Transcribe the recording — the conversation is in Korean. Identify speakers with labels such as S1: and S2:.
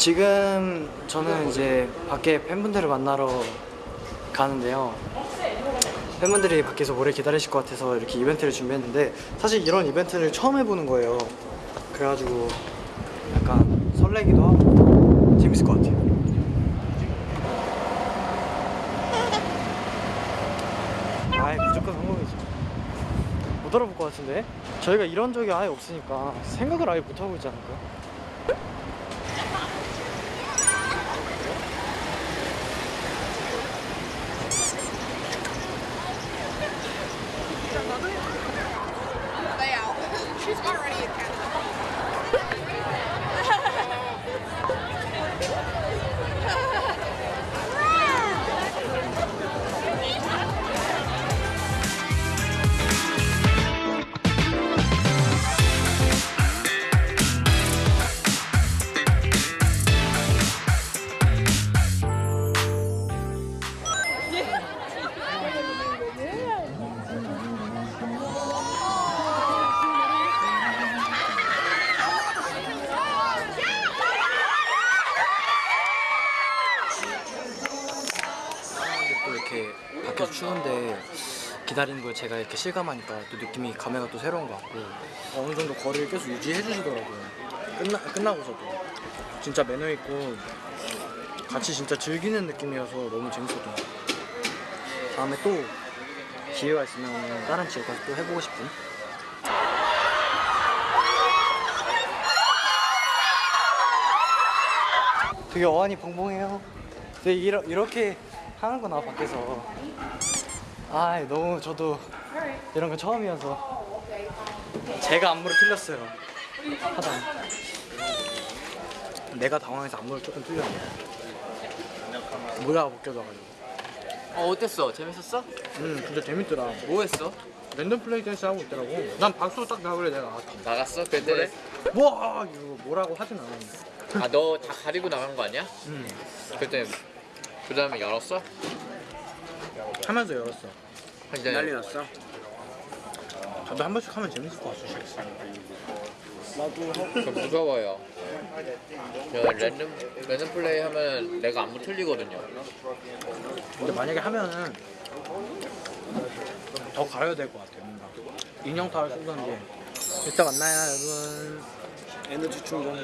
S1: 지금 저는 이제 밖에 팬분들을 만나러 가는데요. 팬분들이 밖에서 오래 기다리실 것 같아서 이렇게 이벤트를 준비했는데 사실 이런 이벤트를 처음 해보는 거예요. 그래가지고 약간 설레기도 하고 재밌을 것 같아요. 아이 무조건 성공이죠. 못 알아볼 것 같은데 저희가 이런 적이 아예 없으니까 생각을 아예 못 하고 있지 않을까요?
S2: Already
S1: 이렇게 추운데 기다리는 걸 제가 이렇게 실감하니까 또 느낌이 감회가 또 새로운 것 같고. 어느 정도 거리를 계속 유지해 주시더라고요. 끝나, 끝나고서도. 진짜 매너 있고 같이 진짜 즐기는 느낌이어서 너무 재밌었던 것 같아요. 다음에 또 기회가 있으면 다른 지역 가서 또 해보고 싶은? 되게 어안이 벙벙해요. 되게 이러, 이렇게 하는구나 밖에서. 아 너무 저도 이런 거 처음이어서. 제가 안무를 틀렸어요. 하다. 내가 당황해서 안무를 조금 틀렸네. 모자가 벗겨져가지고.
S3: 어 어땠어? 재밌었어?
S1: 음 진짜 재밌더라.
S3: 뭐 했어?
S1: 랜덤 플레이 댄스 하고 있더라고. 난 박수 딱 나그래 내가.
S3: 나갔어? 그때
S1: 와 이거 뭐라고 하진 않았는데.
S3: 아너 다 가리고 나간 거 아니야?
S1: 음.
S3: 그때 그 다음에 열었어?
S1: 하면서 열었어
S3: 이제
S4: 난리 났어.
S1: 저도 한 번씩 하면 재밌을 것 같아
S3: 좀 무서워요. 저 랜덤 랜덤 플레이 하면 내가 안무 틀리거든요.
S1: 근데 만약에 하면은 더 가려야 될 것 같아요 뭔가 인형 타월 쓰던지 이따 만나요 여러분
S4: 에너지 충전.